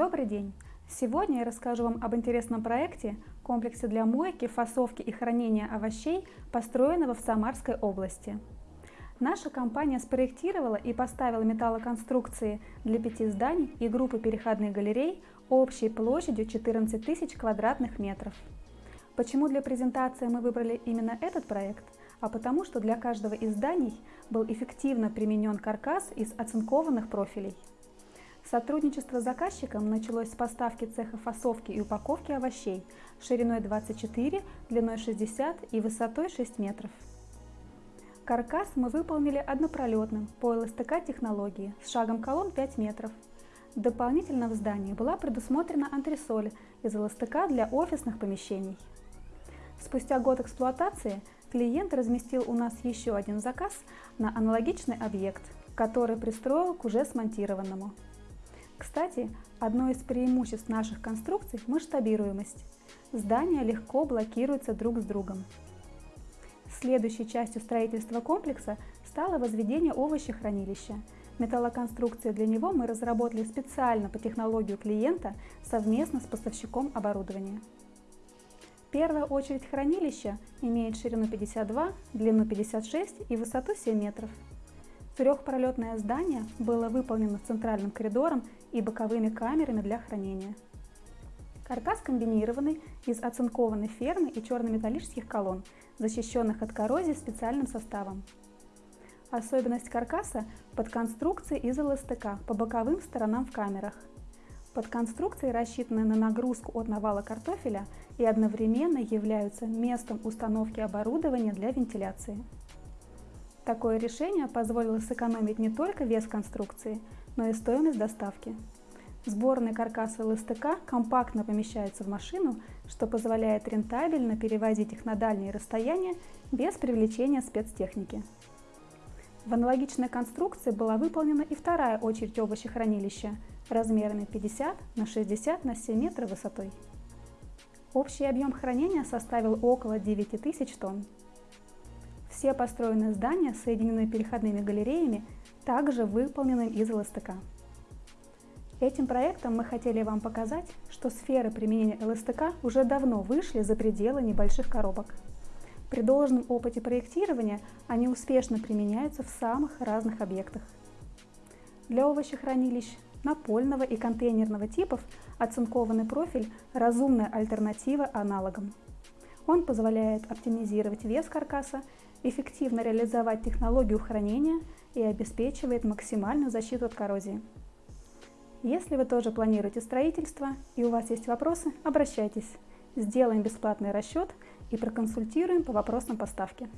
Добрый день! Сегодня я расскажу вам об интересном проекте комплексе для мойки, фасовки и хранения овощей, построенного в Самарской области. Наша компания спроектировала и поставила металлоконструкции для пяти зданий и группы переходных галерей общей площадью 14 тысяч квадратных метров. Почему для презентации мы выбрали именно этот проект? А потому что для каждого из зданий был эффективно применен каркас из оцинкованных профилей. Сотрудничество с заказчиком началось с поставки цеха фасовки и упаковки овощей шириной 24, длиной 60 и высотой 6 метров. Каркас мы выполнили однопролетным по ЛСТК технологии с шагом колонн 5 метров. Дополнительно в здании была предусмотрена антресоль из ЛСТК для офисных помещений. Спустя год эксплуатации клиент разместил у нас еще один заказ на аналогичный объект, который пристроил к уже смонтированному. Кстати, одно из преимуществ наших конструкций – масштабируемость. Здания легко блокируются друг с другом. Следующей частью строительства комплекса стало возведение овощехранилища. Металлоконструкции для него мы разработали специально по технологию клиента совместно с поставщиком оборудования. Первая очередь хранилища имеет ширину 52, длину 56 и высоту 7 метров. Трехпролетное здание было выполнено центральным коридором и боковыми камерами для хранения. Каркас комбинированный из оцинкованной фермы и черно-металлических колонн, защищенных от коррозии специальным составом. Особенность каркаса – под конструкции из ЛСТК по боковым сторонам в камерах. Под конструкции рассчитаны на нагрузку от навала картофеля и одновременно являются местом установки оборудования для вентиляции. Такое решение позволило сэкономить не только вес конструкции, но и стоимость доставки. Сборный каркас ЛСТК компактно помещается в машину, что позволяет рентабельно перевозить их на дальние расстояния без привлечения спецтехники. В аналогичной конструкции была выполнена и вторая очередь овощехранилища размерами 50 на 60 на 7 метров высотой. Общий объем хранения составил около 9000 тонн. Все построенные здания соединены переходными галереями, также выполнены из ЛСТК. Этим проектом мы хотели вам показать, что сферы применения ЛСТК уже давно вышли за пределы небольших коробок. При должном опыте проектирования они успешно применяются в самых разных объектах. Для овощехранилищ напольного и контейнерного типов оцинкованный профиль – разумная альтернатива аналогам. Он позволяет оптимизировать вес каркаса эффективно реализовать технологию хранения и обеспечивает максимальную защиту от коррозии. Если вы тоже планируете строительство и у вас есть вопросы, обращайтесь. Сделаем бесплатный расчет и проконсультируем по вопросам поставки.